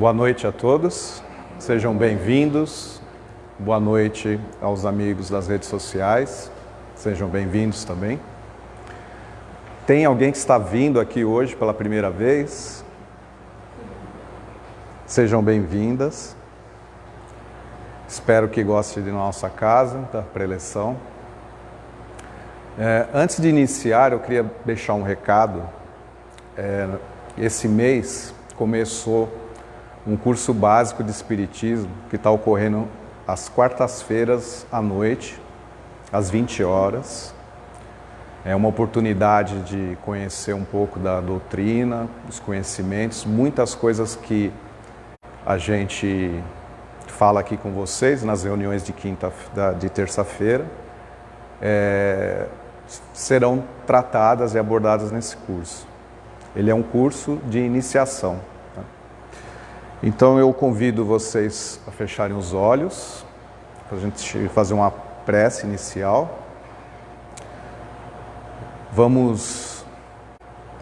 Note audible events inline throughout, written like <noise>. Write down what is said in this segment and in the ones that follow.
Boa noite a todos, sejam bem-vindos. Boa noite aos amigos das redes sociais, sejam bem-vindos também. Tem alguém que está vindo aqui hoje pela primeira vez? Sejam bem-vindas. Espero que goste de nossa casa, da preleção. É, antes de iniciar, eu queria deixar um recado. É, esse mês começou um curso básico de Espiritismo que está ocorrendo às quartas-feiras à noite, às 20 horas. É uma oportunidade de conhecer um pouco da doutrina, dos conhecimentos, muitas coisas que a gente fala aqui com vocês nas reuniões de quinta, de terça-feira, é, serão tratadas e abordadas nesse curso. Ele é um curso de iniciação. Então eu convido vocês a fecharem os olhos, para a gente fazer uma prece inicial. Vamos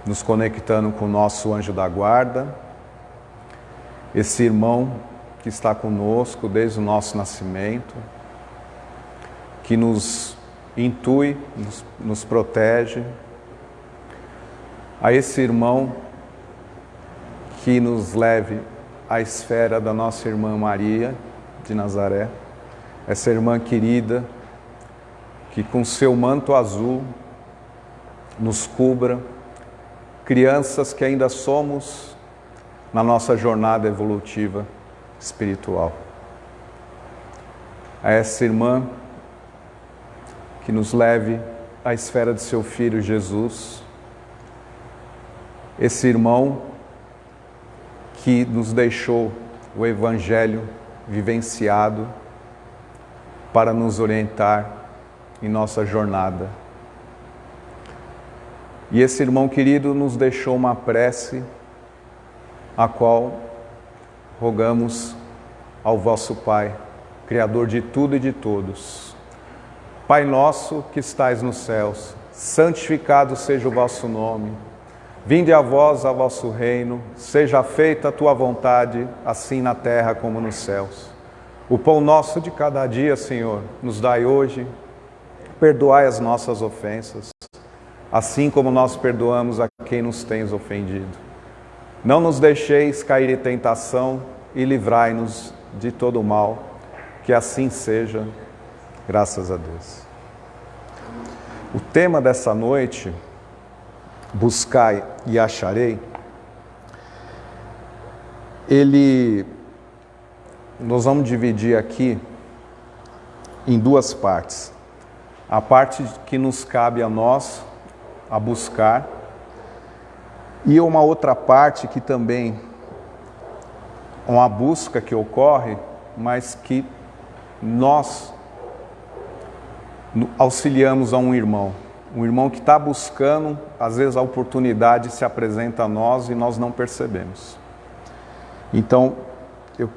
nos conectando com o nosso anjo da guarda, esse irmão que está conosco desde o nosso nascimento, que nos intui, nos, nos protege, a esse irmão que nos leve a esfera da nossa irmã Maria de Nazaré, essa irmã querida que com seu manto azul nos cubra, crianças que ainda somos na nossa jornada evolutiva espiritual. A essa irmã que nos leve à esfera de seu filho Jesus, esse irmão que nos deixou o Evangelho vivenciado para nos orientar em nossa jornada. E esse irmão querido nos deixou uma prece, a qual rogamos ao vosso Pai, Criador de tudo e de todos. Pai nosso que estais nos céus, santificado seja o vosso nome. Vinde a vós a vosso reino, seja feita a tua vontade, assim na terra como nos céus. O pão nosso de cada dia, Senhor, nos dai hoje. Perdoai as nossas ofensas, assim como nós perdoamos a quem nos tens ofendido. Não nos deixeis cair em tentação e livrai-nos de todo o mal. Que assim seja, graças a Deus. O tema dessa noite buscai e acharei, ele, nós vamos dividir aqui em duas partes. A parte que nos cabe a nós a buscar e uma outra parte que também uma busca que ocorre, mas que nós auxiliamos a um irmão um irmão que está buscando, às vezes a oportunidade se apresenta a nós e nós não percebemos. Então, eu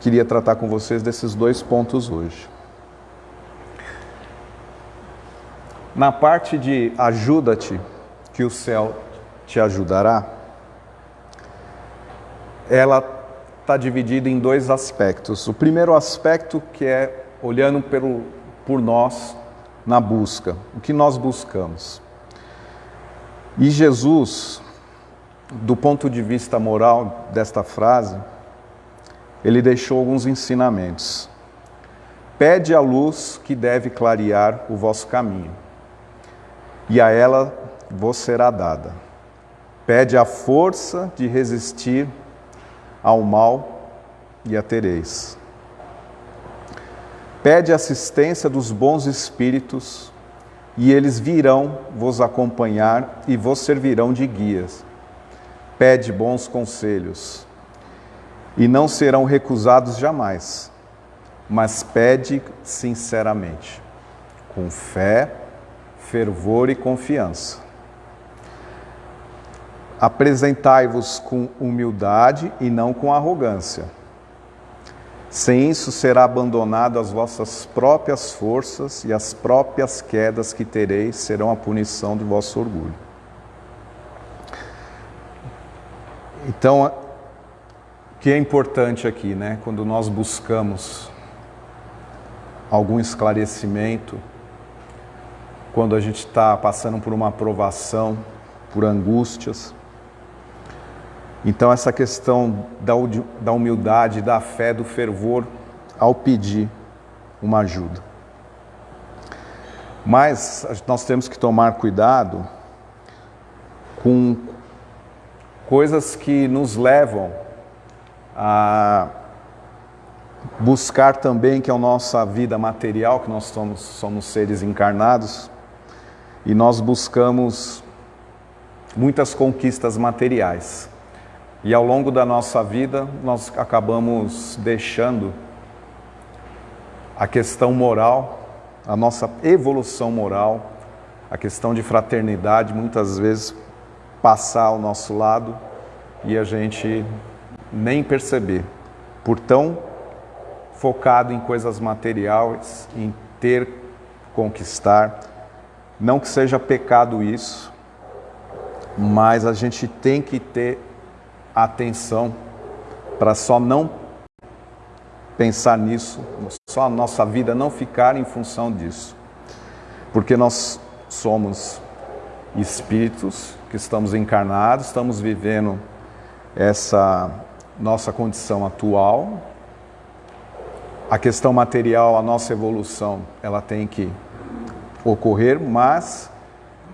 queria tratar com vocês desses dois pontos hoje. Na parte de ajuda-te, que o céu te ajudará, ela está dividida em dois aspectos. O primeiro aspecto que é olhando pelo, por nós, na busca, o que nós buscamos. E Jesus, do ponto de vista moral desta frase, ele deixou alguns ensinamentos. Pede a luz que deve clarear o vosso caminho, e a ela vos será dada. Pede a força de resistir ao mal, e a tereis. Pede assistência dos bons espíritos, e eles virão vos acompanhar e vos servirão de guias. Pede bons conselhos, e não serão recusados jamais, mas pede sinceramente, com fé, fervor e confiança. Apresentai-vos com humildade e não com arrogância sem isso será abandonado as vossas próprias forças e as próprias quedas que tereis serão a punição do vosso orgulho. Então, que é importante aqui, né? Quando nós buscamos algum esclarecimento, quando a gente está passando por uma aprovação, por angústias. Então, essa questão da humildade, da fé, do fervor ao pedir uma ajuda. Mas nós temos que tomar cuidado com coisas que nos levam a buscar também que é a nossa vida material, que nós somos, somos seres encarnados, e nós buscamos muitas conquistas materiais. E ao longo da nossa vida, nós acabamos deixando a questão moral, a nossa evolução moral, a questão de fraternidade, muitas vezes passar ao nosso lado e a gente nem perceber, por tão focado em coisas materiais, em ter, conquistar. Não que seja pecado isso, mas a gente tem que ter atenção para só não pensar nisso, só a nossa vida não ficar em função disso. Porque nós somos espíritos que estamos encarnados, estamos vivendo essa nossa condição atual. A questão material, a nossa evolução, ela tem que ocorrer, mas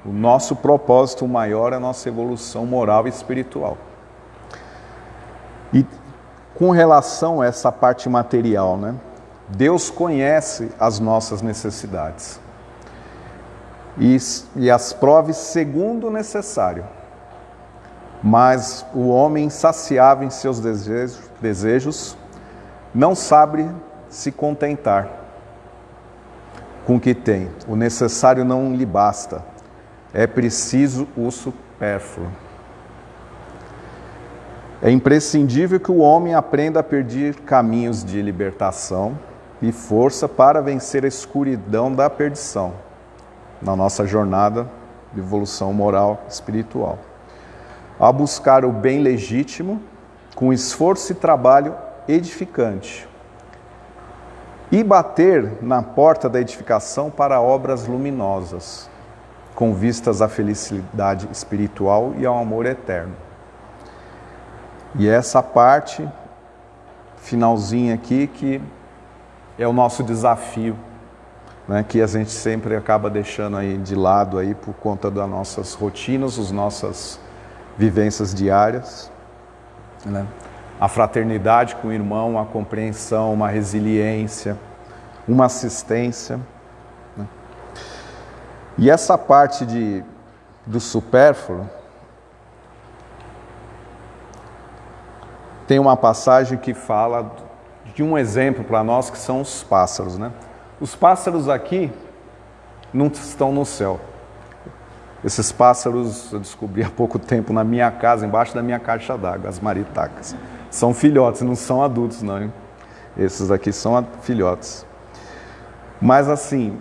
o nosso propósito maior é a nossa evolução moral e espiritual. E com relação a essa parte material, né? Deus conhece as nossas necessidades e, e as prove segundo o necessário. Mas o homem insaciável em seus desejos, desejos não sabe se contentar com o que tem. O necessário não lhe basta. É preciso o supérfluo. É imprescindível que o homem aprenda a perder caminhos de libertação e força para vencer a escuridão da perdição na nossa jornada de evolução moral espiritual a buscar o bem legítimo com esforço e trabalho edificante e bater na porta da edificação para obras luminosas, com vistas à felicidade espiritual e ao amor eterno. E essa parte finalzinha aqui que é o nosso desafio, né, que a gente sempre acaba deixando aí de lado aí por conta das nossas rotinas, as nossas vivências diárias, né? a fraternidade com o irmão, a compreensão, uma resiliência, uma assistência. Né? E essa parte de, do supérfluo, tem uma passagem que fala de um exemplo para nós que são os pássaros. Né? Os pássaros aqui não estão no céu. Esses pássaros eu descobri há pouco tempo na minha casa, embaixo da minha caixa d'água, as maritacas. São filhotes, não são adultos não. Hein? Esses aqui são filhotes. Mas assim,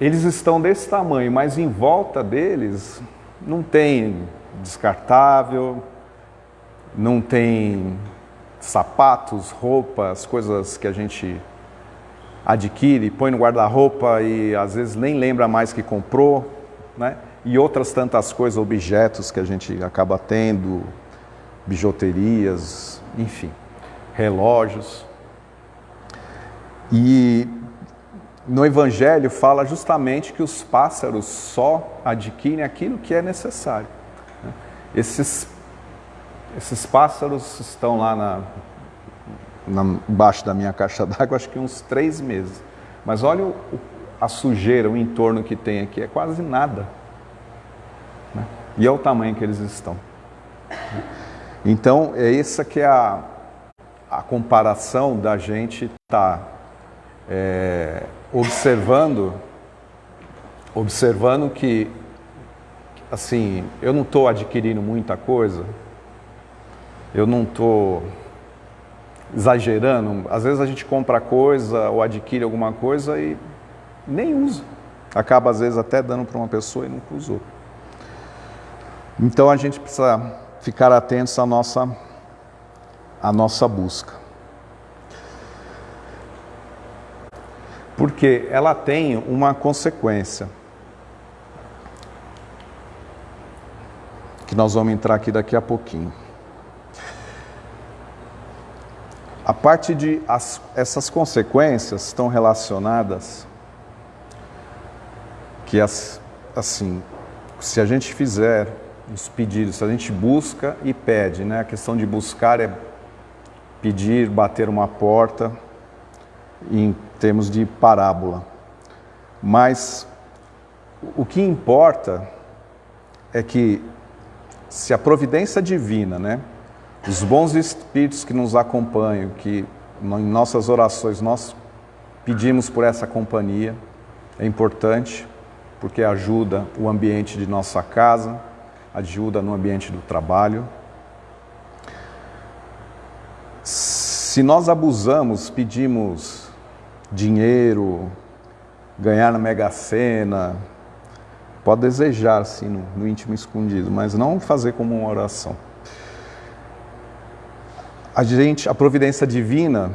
eles estão desse tamanho, mas em volta deles não tem descartável, não tem sapatos, roupas, coisas que a gente adquire, põe no guarda-roupa e às vezes nem lembra mais que comprou né? e outras tantas coisas, objetos que a gente acaba tendo, bijuterias, enfim, relógios. E no Evangelho fala justamente que os pássaros só adquirem aquilo que é necessário. Né? Esses, esses pássaros estão lá na, na, embaixo da minha caixa d'água, acho que uns três meses. Mas olha o, a sujeira, o entorno que tem aqui, é quase nada. Né? E é o tamanho que eles estão. Então, é essa que é a, a comparação da gente estar tá, é, observando, observando que, assim, eu não estou adquirindo muita coisa, eu não estou exagerando. Às vezes a gente compra coisa ou adquire alguma coisa e nem usa. Acaba às vezes até dando para uma pessoa e nunca usou. Então a gente precisa ficar atentos à nossa a nossa busca. Porque ela tem uma consequência. Que nós vamos entrar aqui daqui a pouquinho. A parte de as, essas consequências estão relacionadas que as, assim, se a gente fizer os pedidos, se a gente busca e pede, né? A questão de buscar é pedir, bater uma porta, em termos de parábola. Mas o que importa é que se a providência divina, né, os bons espíritos que nos acompanham, que em nossas orações nós pedimos por essa companhia, é importante, porque ajuda o ambiente de nossa casa, ajuda no ambiente do trabalho. Se nós abusamos, pedimos dinheiro, ganhar na Mega Sena, pode desejar sim no, no íntimo escondido, mas não fazer como uma oração. A gente, a providência divina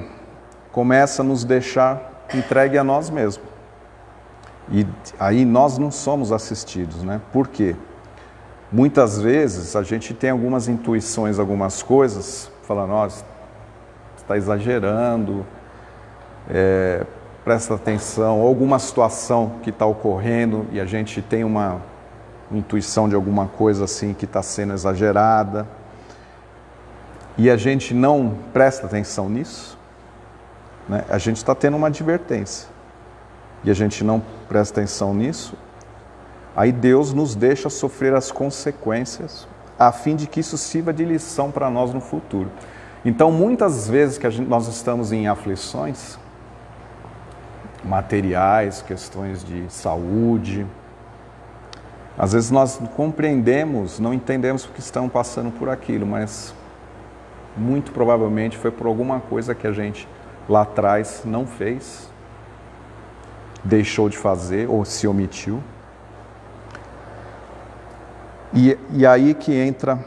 começa a nos deixar entregue a nós mesmos. E aí nós não somos assistidos, né? Por quê? Muitas vezes a gente tem algumas intuições, algumas coisas, falando, nossa, está exagerando, é, presta atenção, alguma situação que está ocorrendo e a gente tem uma intuição de alguma coisa assim que está sendo exagerada e a gente não presta atenção nisso, né? a gente está tendo uma advertência e a gente não presta atenção nisso, aí Deus nos deixa sofrer as consequências a fim de que isso sirva de lição para nós no futuro. Então, muitas vezes que gente, nós estamos em aflições materiais, questões de saúde, às vezes nós compreendemos, não entendemos porque estamos passando por aquilo, mas muito provavelmente foi por alguma coisa que a gente lá atrás não fez, deixou de fazer ou se omitiu. E, e aí que entra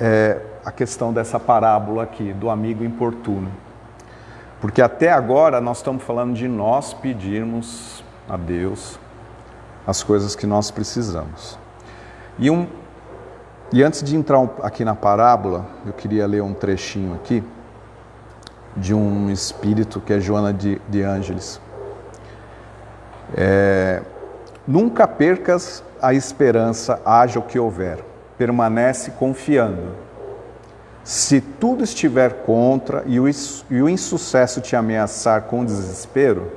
é, a questão dessa parábola aqui, do amigo importuno. Porque até agora nós estamos falando de nós pedirmos a Deus as coisas que nós precisamos. E, um, e antes de entrar aqui na parábola, eu queria ler um trechinho aqui de um espírito que é Joana de, de Ângeles. É, Nunca percas a esperança, haja o que houver. Permanece confiando se tudo estiver contra e o, e o insucesso te ameaçar com desespero,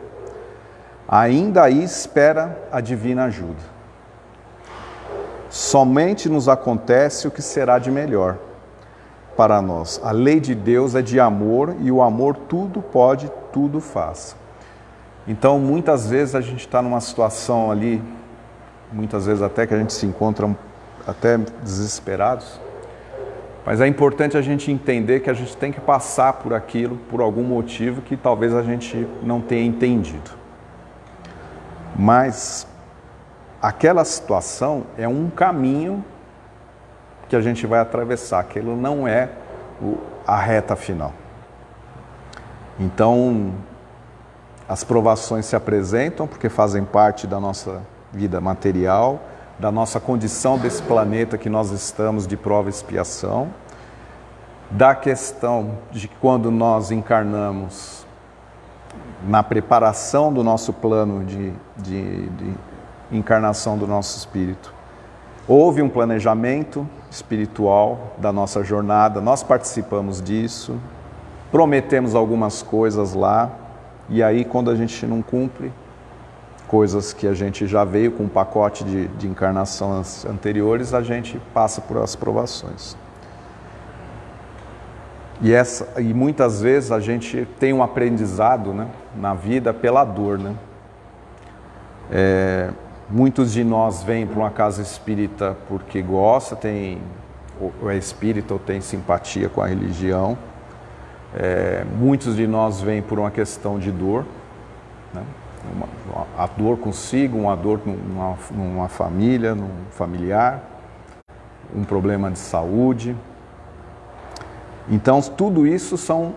ainda aí espera a divina ajuda. Somente nos acontece o que será de melhor para nós. A lei de Deus é de amor e o amor tudo pode, tudo faz. Então, muitas vezes a gente está numa situação ali, muitas vezes até que a gente se encontra até desesperados, mas é importante a gente entender que a gente tem que passar por aquilo por algum motivo que talvez a gente não tenha entendido. Mas aquela situação é um caminho que a gente vai atravessar, aquilo não é a reta final. Então, as provações se apresentam porque fazem parte da nossa vida material, da nossa condição desse planeta que nós estamos de prova e expiação, da questão de quando nós encarnamos na preparação do nosso plano de, de, de encarnação do nosso espírito. Houve um planejamento espiritual da nossa jornada, nós participamos disso, prometemos algumas coisas lá, e aí quando a gente não cumpre, coisas que a gente já veio com um pacote de, de encarnações anteriores, a gente passa por as provações. E, essa, e muitas vezes a gente tem um aprendizado né, na vida pela dor. Né? É, muitos de nós vêm para uma casa espírita porque gosta, tem, ou é espírita ou tem simpatia com a religião. É, muitos de nós vêm por uma questão de dor. Né? uma, a dor consigo, uma dor numa, numa família, num familiar, um problema de saúde. Então, tudo isso são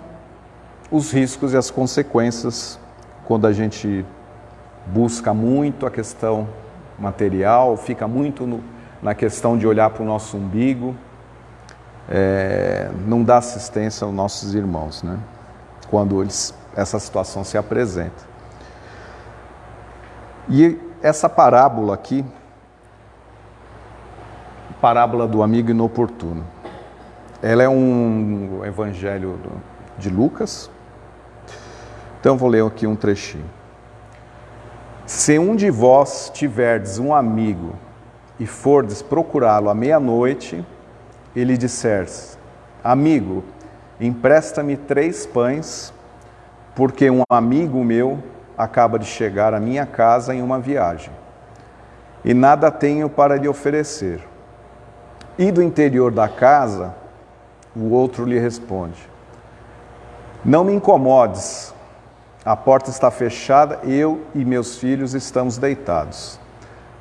os riscos e as consequências quando a gente busca muito a questão material, fica muito no, na questão de olhar para o nosso umbigo, é, não dá assistência aos nossos irmãos, né? quando eles, essa situação se apresenta. E essa parábola aqui, parábola do amigo inoportuno, ela é um evangelho de Lucas. Então vou ler aqui um trechinho. Se um de vós tiverdes um amigo e fordes procurá-lo à meia-noite, ele disser: Amigo, empresta-me três pães, porque um amigo meu acaba de chegar à minha casa em uma viagem, e nada tenho para lhe oferecer. E do interior da casa, o outro lhe responde: Não me incomodes, a porta está fechada, eu e meus filhos estamos deitados.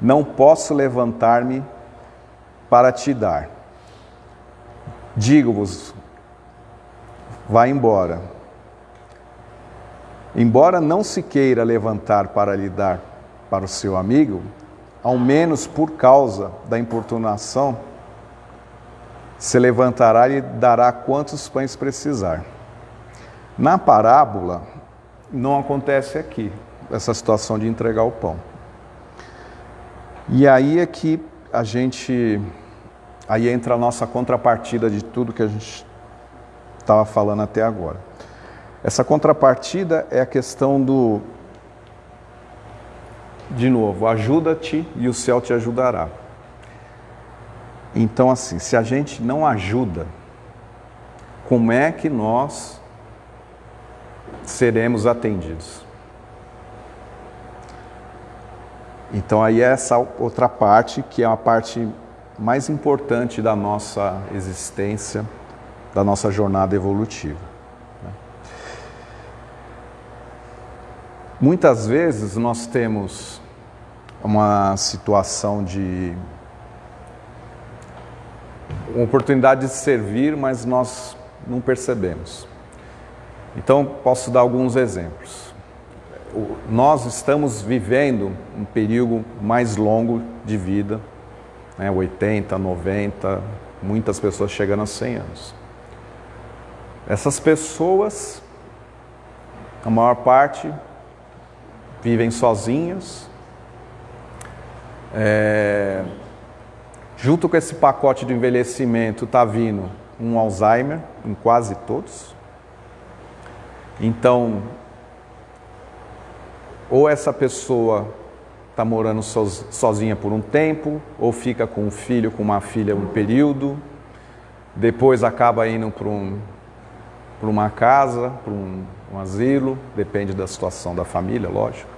Não posso levantar-me para te dar. Digo-vos, vá embora. Embora não se queira levantar para lhe dar para o seu amigo, ao menos por causa da importunação, se levantará e dará quantos pães precisar. Na parábola, não acontece aqui, essa situação de entregar o pão. E aí é que a gente, aí entra a nossa contrapartida de tudo que a gente estava falando até agora. Essa contrapartida é a questão do, de novo, ajuda-te e o céu te ajudará. Então, assim, se a gente não ajuda, como é que nós seremos atendidos. Então aí é essa outra parte que é a parte mais importante da nossa existência, da nossa jornada evolutiva. Né? Muitas vezes nós temos uma situação de uma oportunidade de servir, mas nós não percebemos. Então, posso dar alguns exemplos. Nós estamos vivendo um período mais longo de vida, né, 80, 90, muitas pessoas chegando a 100 anos. Essas pessoas, a maior parte, vivem sozinhas. É, junto com esse pacote de envelhecimento está vindo um Alzheimer em quase todos. Então, ou essa pessoa está morando sozinha por um tempo, ou fica com um filho, com uma filha um período, depois acaba indo para um, uma casa, para um, um asilo, depende da situação da família, lógico.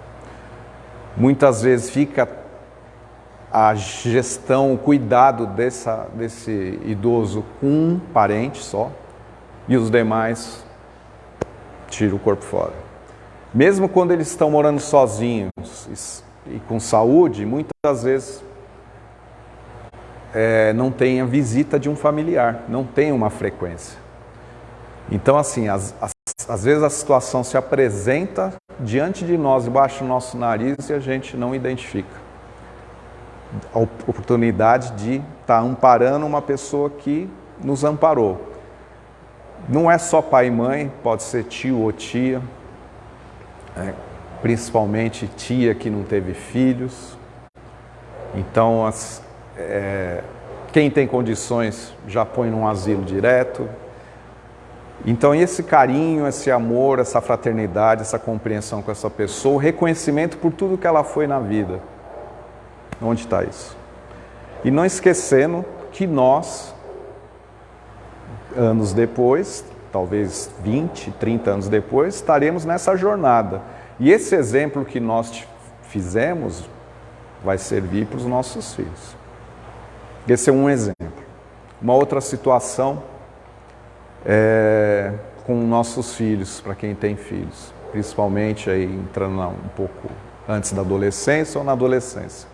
Muitas vezes fica a gestão, o cuidado dessa, desse idoso com um parente só, e os demais tira o corpo fora. Mesmo quando eles estão morando sozinhos e com saúde, muitas vezes é, não tem a visita de um familiar, não tem uma frequência. Então, assim, às, às vezes a situação se apresenta diante de nós, debaixo do nosso nariz, e a gente não identifica. A oportunidade de estar tá amparando uma pessoa que nos amparou. Não é só pai e mãe, pode ser tio ou tia, é, principalmente tia que não teve filhos. Então, as, é, quem tem condições já põe num asilo direto. Então, esse carinho, esse amor, essa fraternidade, essa compreensão com essa pessoa, o reconhecimento por tudo que ela foi na vida. Onde está isso? E não esquecendo que nós anos depois, talvez 20, 30 anos depois, estaremos nessa jornada. E esse exemplo que nós fizemos vai servir para os nossos filhos. Esse é um exemplo. Uma outra situação é com nossos filhos, para quem tem filhos, principalmente aí entrando um pouco antes da adolescência ou na adolescência.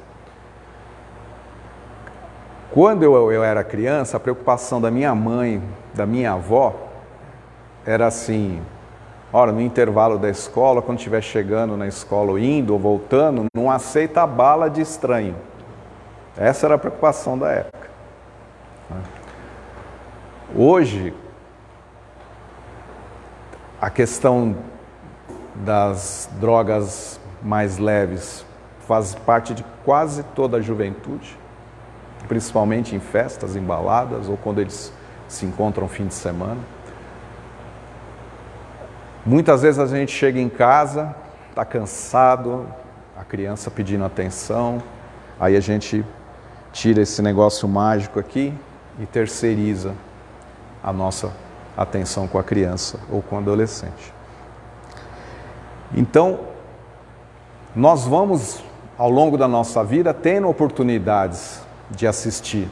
Quando eu, eu era criança, a preocupação da minha mãe, da minha avó, era assim, ora, no intervalo da escola, quando estiver chegando na escola, ou indo ou voltando, não aceita a bala de estranho. Essa era a preocupação da época. Hoje, a questão das drogas mais leves faz parte de quase toda a juventude, principalmente em festas, em baladas ou quando eles se encontram fim de semana. Muitas vezes a gente chega em casa, está cansado, a criança pedindo atenção, aí a gente tira esse negócio mágico aqui e terceiriza a nossa atenção com a criança ou com o adolescente. Então, nós vamos, ao longo da nossa vida, tendo oportunidades de assistir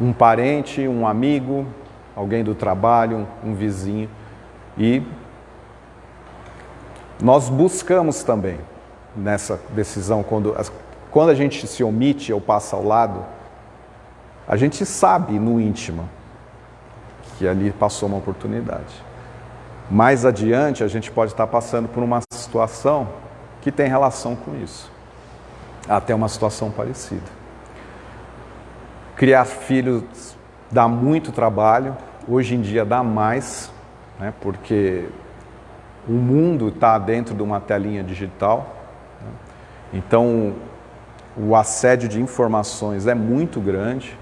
um parente, um amigo, alguém do trabalho, um vizinho, e nós buscamos também nessa decisão, quando, quando a gente se omite ou passa ao lado, a gente sabe no íntimo que ali passou uma oportunidade. Mais adiante, a gente pode estar passando por uma situação que tem relação com isso. Até uma situação parecida. Criar filhos dá muito trabalho, hoje em dia dá mais, né, porque o mundo está dentro de uma telinha digital. Né, então, o assédio de informações é muito grande.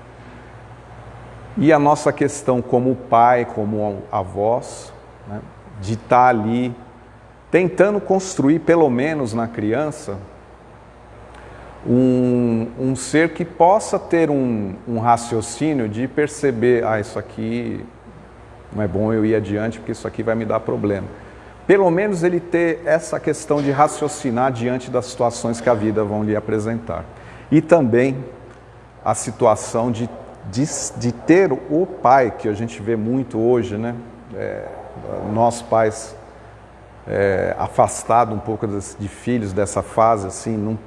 E a nossa questão como pai, como avós, né, de estar tá ali tentando construir, pelo menos na criança, um, um ser que possa ter um, um, raciocínio de perceber, ah, isso aqui não é bom eu ir adiante porque isso aqui vai me dar problema. Pelo menos ele ter essa questão de raciocinar diante das situações que a vida vão lhe apresentar. E também a situação de, de, de ter o pai, que a gente vê muito hoje, né? É, nós pais é, afastado um pouco de filhos dessa fase, assim, num,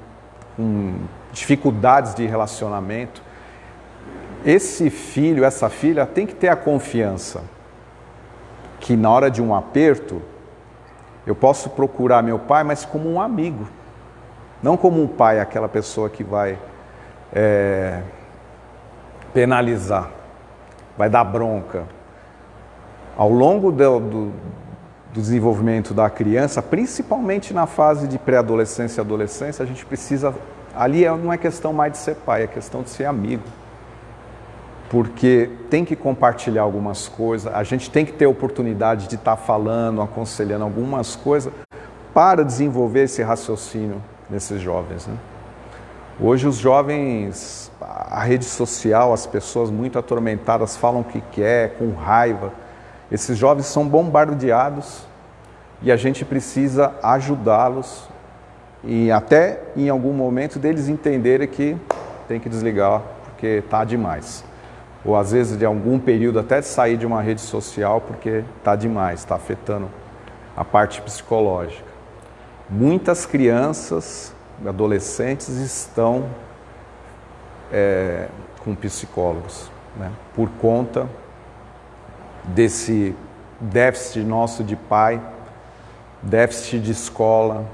com dificuldades de relacionamento, esse filho, essa filha tem que ter a confiança que na hora de um aperto eu posso procurar meu pai, mas como um amigo, não como um pai, aquela pessoa que vai é, penalizar, vai dar bronca. Ao longo do, do, do desenvolvimento da criança, principalmente na fase de pré-adolescência e adolescência, a gente precisa. Ali é, não é questão mais de ser pai, é questão de ser amigo. Porque tem que compartilhar algumas coisas, a gente tem que ter oportunidade de estar falando, aconselhando algumas coisas para desenvolver esse raciocínio nesses jovens. Né? Hoje os jovens, a rede social, as pessoas muito atormentadas falam o que quer, com raiva esses jovens são bombardeados e a gente precisa ajudá-los e até em algum momento deles entenderem que tem que desligar porque está demais. Ou às vezes de algum período até sair de uma rede social porque está demais, está afetando a parte psicológica. Muitas crianças, adolescentes estão é, com psicólogos, né, por conta desse déficit nosso de pai, déficit de escola,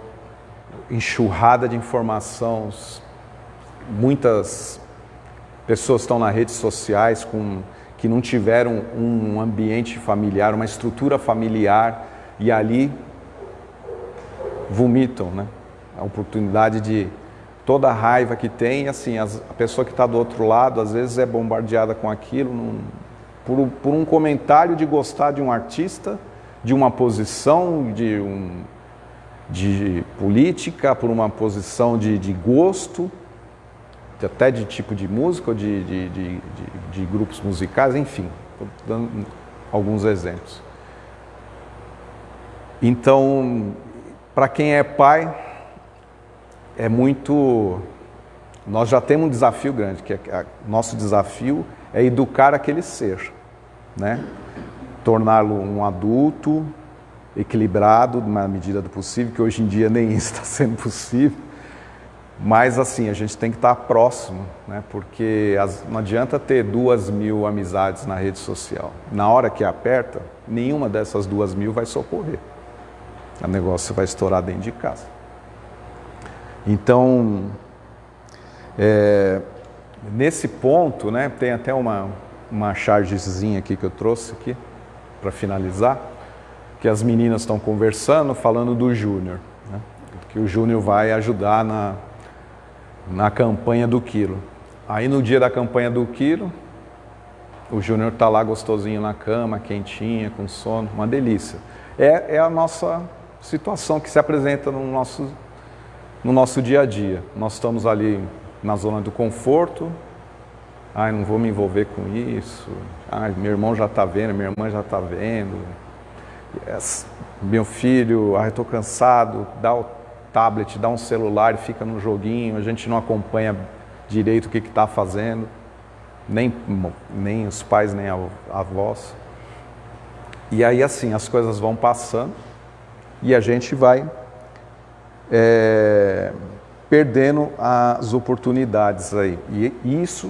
enxurrada de informação. Muitas pessoas estão nas redes sociais com, que não tiveram um ambiente familiar, uma estrutura familiar e ali vomitam, né? A oportunidade de toda a raiva que tem, assim, a pessoa que está do outro lado às vezes é bombardeada com aquilo, não, por, por um comentário de gostar de um artista, de uma posição, de, um, de política, por uma posição de, de gosto, até de tipo de música, de, de, de, de grupos musicais, enfim, dando alguns exemplos. Então, para quem é pai, é muito. Nós já temos um desafio grande, que é, nosso desafio é educar aquele ser, né? torná-lo um adulto equilibrado na medida do possível, que hoje em dia nem isso <laughs> está sendo possível, Mas assim, a gente tem que estar próximo, né? porque as, não adianta ter duas mil amizades na rede social. Na hora que aperta, nenhuma dessas duas mil vai socorrer. O negócio vai estourar dentro de casa. Então, é, nesse ponto, né, tem até uma, uma chargezinha aqui que eu trouxe aqui para finalizar, que as meninas estão conversando, falando do Júnior, né, que o Júnior vai ajudar na, na campanha do quilo. Aí no dia da campanha do quilo, o Júnior está lá gostosinho na cama, quentinha, com sono, uma delícia. É, é a nossa situação que se apresenta no nosso, no nosso dia a dia. Nós estamos ali na zona do conforto, ai, não vou me envolver com isso, ai, meu irmão já está vendo, minha irmã já está vendo, yes. meu filho, ai, estou cansado, dá o tablet, dá um celular e fica no joguinho, a gente não acompanha direito o que está fazendo, nem, nem os pais, nem a, a avós. E aí assim, as coisas vão passando e a gente vai é, perdendo as oportunidades aí. E isso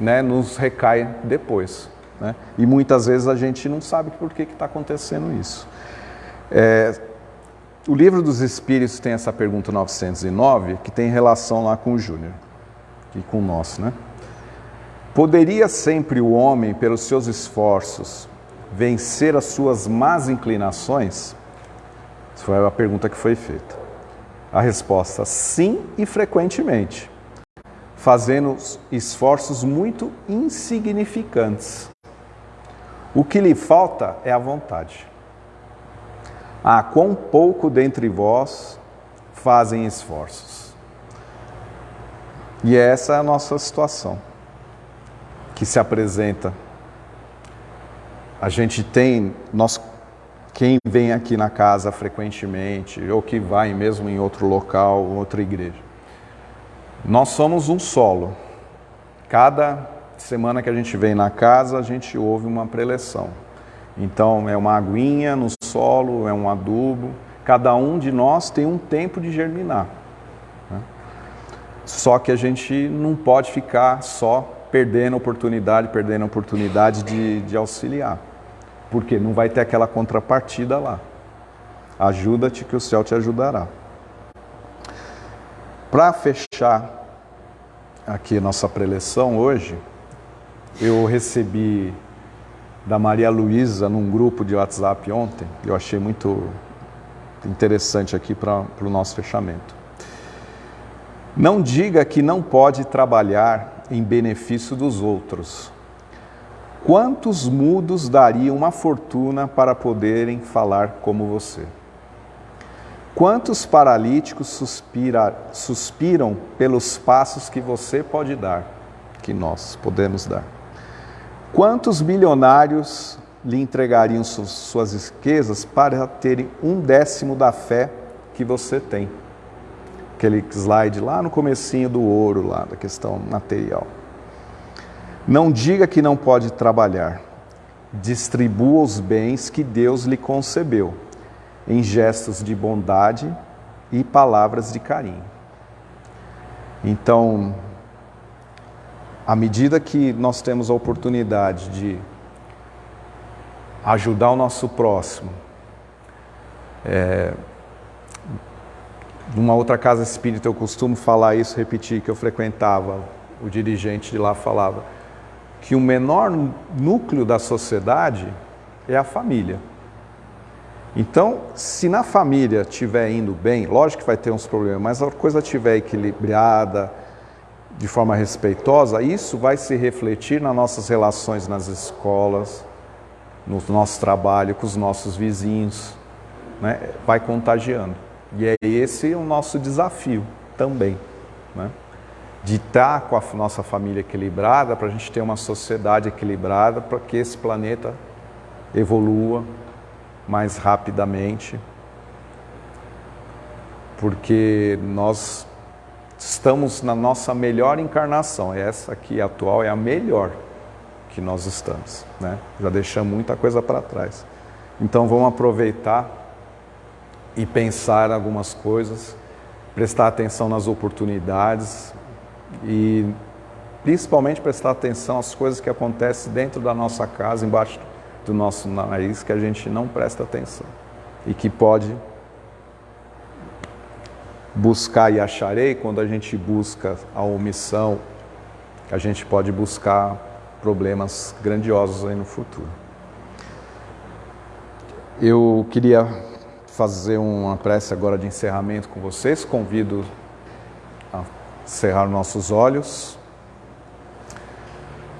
né, nos recai depois. Né? E muitas vezes a gente não sabe por que está acontecendo isso. É, o livro dos Espíritos tem essa pergunta 909, que tem relação lá com o Júnior e com o nosso, né? Poderia sempre o homem, pelos seus esforços, vencer as suas más inclinações? Essa foi a pergunta que foi feita. A resposta: sim e frequentemente, fazendo esforços muito insignificantes. O que lhe falta é a vontade. Ah, quão pouco dentre vós fazem esforços. E essa é a nossa situação que se apresenta. A gente tem, nós quem vem aqui na casa frequentemente, ou que vai mesmo em outro local, outra igreja. Nós somos um solo. Cada semana que a gente vem na casa, a gente ouve uma preleção. Então, é uma aguinha no solo, é um adubo. Cada um de nós tem um tempo de germinar. Né? Só que a gente não pode ficar só perdendo oportunidade, perdendo oportunidade de, de auxiliar. Porque não vai ter aquela contrapartida lá. Ajuda-te que o céu te ajudará. Para fechar aqui nossa preleção hoje, eu recebi da Maria Luísa num grupo de WhatsApp ontem, eu achei muito interessante aqui para o nosso fechamento. Não diga que não pode trabalhar em benefício dos outros, Quantos mudos dariam uma fortuna para poderem falar como você? Quantos paralíticos suspira, suspiram pelos passos que você pode dar, que nós podemos dar? Quantos milionários lhe entregariam suas riquezas para terem um décimo da fé que você tem? Aquele slide lá no comecinho do ouro, lá da questão material. Não diga que não pode trabalhar. Distribua os bens que Deus lhe concebeu, em gestos de bondade e palavras de carinho. Então, à medida que nós temos a oportunidade de ajudar o nosso próximo, é, numa outra casa espírita eu costumo falar isso, repetir que eu frequentava, o dirigente de lá falava que o menor núcleo da sociedade é a família. Então, se na família estiver indo bem, lógico que vai ter uns problemas, mas a coisa estiver equilibrada, de forma respeitosa, isso vai se refletir nas nossas relações nas escolas, no nosso trabalho com os nossos vizinhos, né? vai contagiando. E é esse o nosso desafio também. Né? De estar com a nossa família equilibrada, para a gente ter uma sociedade equilibrada, para que esse planeta evolua mais rapidamente, porque nós estamos na nossa melhor encarnação, essa aqui atual é a melhor que nós estamos, né? já deixamos muita coisa para trás. Então vamos aproveitar e pensar algumas coisas prestar atenção nas oportunidades e principalmente prestar atenção às coisas que acontecem dentro da nossa casa, embaixo do nosso nariz, que a gente não presta atenção e que pode buscar e acharei quando a gente busca a omissão, a gente pode buscar problemas grandiosos aí no futuro. Eu queria fazer uma prece agora de encerramento com vocês, convido cerrar nossos olhos,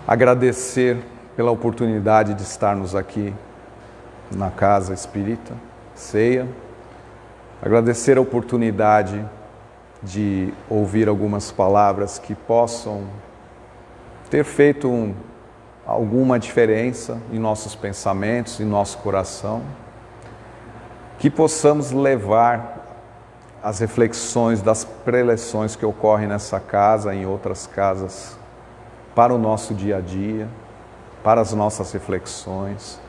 agradecer pela oportunidade de estarmos aqui na Casa Espírita, ceia, agradecer a oportunidade de ouvir algumas palavras que possam ter feito um, alguma diferença em nossos pensamentos, em nosso coração, que possamos levar as reflexões das preleções que ocorrem nessa casa, em outras casas, para o nosso dia a dia, para as nossas reflexões,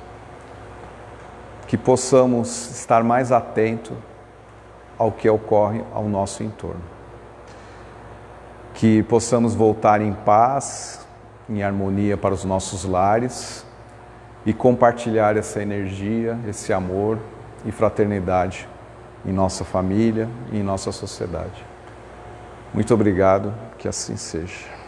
que possamos estar mais atentos ao que ocorre ao nosso entorno. Que possamos voltar em paz, em harmonia para os nossos lares e compartilhar essa energia, esse amor e fraternidade em nossa família e em nossa sociedade. Muito obrigado, que assim seja.